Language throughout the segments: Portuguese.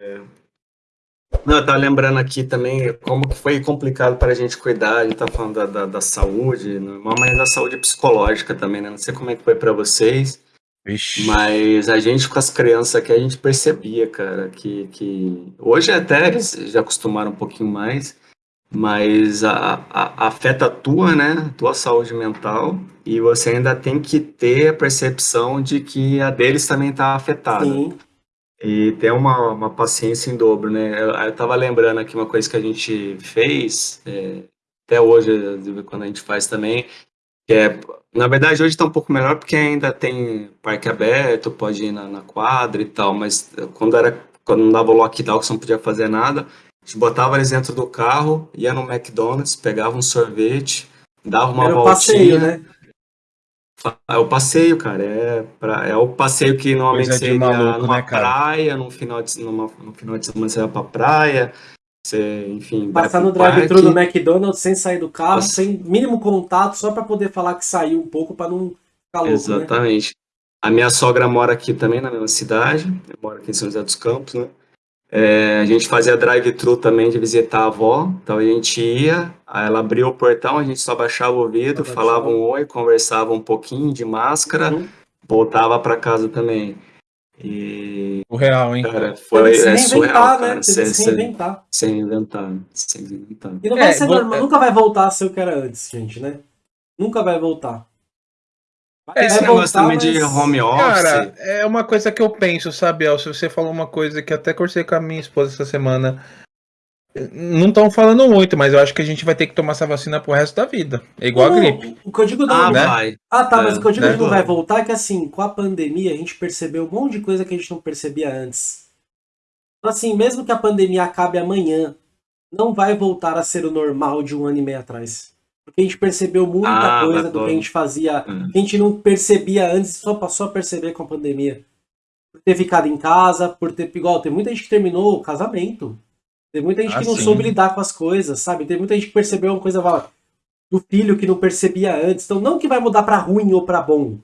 É. Não, eu tava lembrando aqui também como que foi complicado para a gente cuidar, a gente tá falando da, da, da saúde, mas da saúde psicológica também, né? Não sei como é que foi para vocês, Ixi. mas a gente com as crianças aqui, a gente percebia, cara, que, que hoje até eles já acostumaram um pouquinho mais, mas a, a, afeta a tua, né, tua saúde mental, e você ainda tem que ter a percepção de que a deles também está afetada. Sim. E ter uma, uma paciência em dobro, né? Eu, eu tava lembrando aqui uma coisa que a gente fez, é, até hoje, quando a gente faz também, que é, na verdade, hoje está um pouco melhor porque ainda tem parque aberto, pode ir na, na quadra e tal, mas quando era quando não dava o lockdown, que você não podia fazer nada, a gente botava eles dentro do carro, ia no McDonald's, pegava um sorvete, dava uma Era voltinha. Passeio, né? É o passeio, cara. É, pra, é o passeio que normalmente Coisa seria maluco, numa né, praia, no final de, numa, no final de semana você vai pra praia. Você, enfim. Passar no drive-thru do McDonald's sem sair do carro, Nossa. sem mínimo contato, só para poder falar que saiu um pouco para não ficar louco. Né? Exatamente. Né? A minha sogra mora aqui também na mesma cidade, eu moro aqui em São José dos Campos, né? É, a gente fazia drive-thru também de visitar a avó, então a gente ia, ela abria o portão, a gente só baixava o vidro, falava um oi, conversava um pouquinho de máscara, uhum. voltava para casa também. E. O real, hein? Cara, foi é surreal, né? Cara, sem, se reinventar. Sem inventar. Sem inventar. E não vai é, ser normal, é... nunca vai voltar a ser o que era antes, gente, né? Nunca vai voltar. Esse negócio também mas... de home office. Cara, é uma coisa que eu penso, sabe, El? Se você falou uma coisa que até conversei com a minha esposa essa semana. Não estão falando muito, mas eu acho que a gente vai ter que tomar essa vacina pro resto da vida. É igual não, a gripe. O que eu digo não, ah, né? vai. Ah, tá, mas o que eu digo é, que não vai voltar é que assim, com a pandemia a gente percebeu um monte de coisa que a gente não percebia antes. Então, assim, mesmo que a pandemia acabe amanhã, não vai voltar a ser o normal de um ano e meio atrás. Porque a gente percebeu muita ah, coisa do que a gente fazia, hum. que a gente não percebia antes, só passou a perceber com a pandemia. Por ter ficado em casa, por ter. Igual, tem muita gente que terminou o casamento. Tem muita gente ah, que não sim. soube lidar com as coisas, sabe? Tem muita gente que percebeu uma coisa do filho que não percebia antes. Então, não que vai mudar para ruim ou para bom.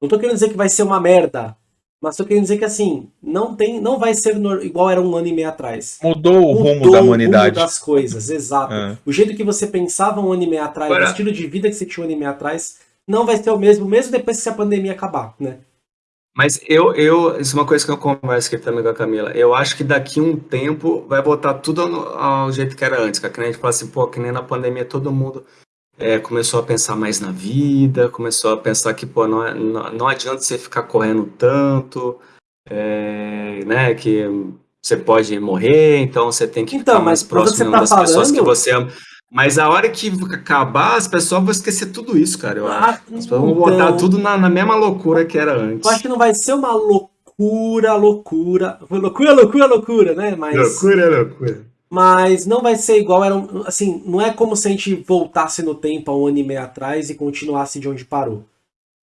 Não tô querendo dizer que vai ser uma merda. Mas tô querendo dizer que assim, não tem, não vai ser no, igual era um ano e meio atrás. Mudou o Mudou rumo da humanidade. O rumo das coisas, exato. É. O jeito que você pensava um ano e meio atrás, Agora... o estilo de vida que você tinha um ano e meio atrás, não vai ser o mesmo, mesmo depois que a pandemia acabar, né? Mas eu, eu, isso é uma coisa que eu converso aqui também com a Camila. Eu acho que daqui um tempo vai voltar tudo ao, ao jeito que era antes. Que a gente fala assim, pô, que nem na pandemia todo mundo é, começou a pensar mais na vida, começou a pensar que pô, não, é, não, não adianta você ficar correndo tanto, é, né, que você pode morrer, então você tem que então, ficar mais próximo tá das falando... pessoas que você ama. Mas a hora que acabar, as pessoas vão esquecer tudo isso, cara. Eu ah, acho. As pessoas vão botar então. tudo na, na, mesma loucura que era antes. Eu acho que não vai ser uma loucura, loucura. Loucura, loucura, loucura, né? Mas... Loucura, loucura mas não vai ser igual era assim não é como se a gente voltasse no tempo há um ano e meio atrás e continuasse de onde parou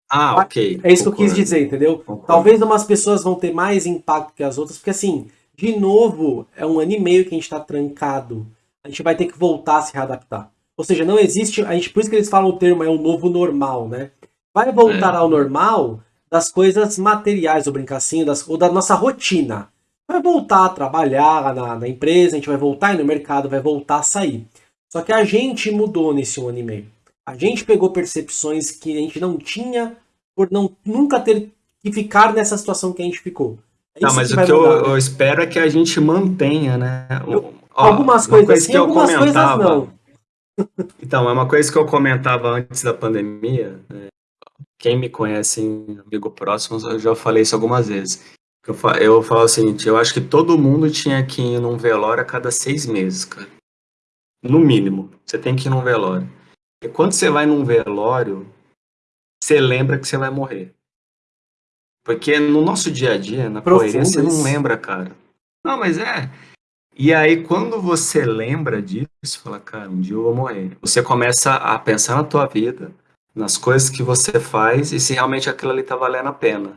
ah ok é isso Concordo. que eu quis dizer entendeu Concordo. talvez umas pessoas vão ter mais impacto que as outras porque assim de novo é um ano e meio que a gente está trancado a gente vai ter que voltar a se readaptar ou seja não existe a gente por isso que eles falam o termo é o novo normal né vai voltar é. ao normal das coisas materiais ou brincar assim das, ou da nossa rotina vai voltar a trabalhar na, na empresa, a gente vai voltar no mercado, vai voltar a sair. Só que a gente mudou nesse um ano e meio. A gente pegou percepções que a gente não tinha por não nunca ter que ficar nessa situação que a gente ficou. É não, mas que o que eu, eu, espero é que a gente mantenha, né? Eu, Ó, algumas coisas coisa sim, algumas coisas não. Então, é uma coisa que eu comentava antes da pandemia. Né? Quem me conhece, amigo próximo, eu já falei isso algumas vezes. Eu, falo, eu falo o seguinte, eu acho que todo mundo tinha que ir num velório a cada seis meses, cara. No mínimo, você tem que ir num velório. E quando você vai num velório, você lembra que você vai morrer. Porque no nosso dia a dia, na Profundo correria, você não lembra, cara. Não, mas é. E aí, quando você lembra disso, fala, cara, um dia eu vou morrer. Você começa a pensar na tua vida, nas coisas que você faz e se realmente aquilo ali tá valendo a pena.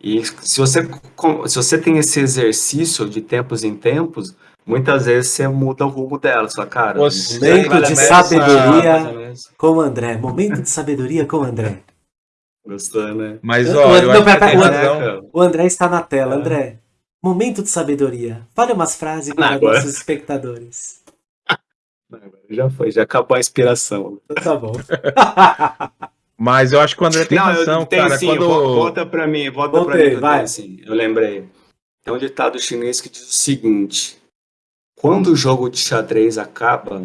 E se você, se você tem esse exercício de tempos em tempos, muitas vezes você muda o rumo dela. Só, cara, momento de sabedoria com o André. Momento de sabedoria com o André. Gostou, né? Mas, ó, o, não, pera, pera, o, André, o André está na tela. É. André, Momento de sabedoria. Fale umas frases para os nossos espectadores. Já foi, já acabou a inspiração. Então tá bom. Mas eu acho que o André tem não, razão, tem, cara. Sim, quando... Volta pra mim, volta Voltei, pra mim. Vai. Assim, eu lembrei. Tem um ditado chinês que diz o seguinte: quando o jogo de xadrez acaba,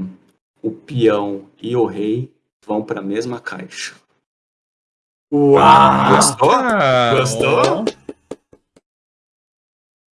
o peão e o rei vão para a mesma caixa. Uau! Gostou? Gostou?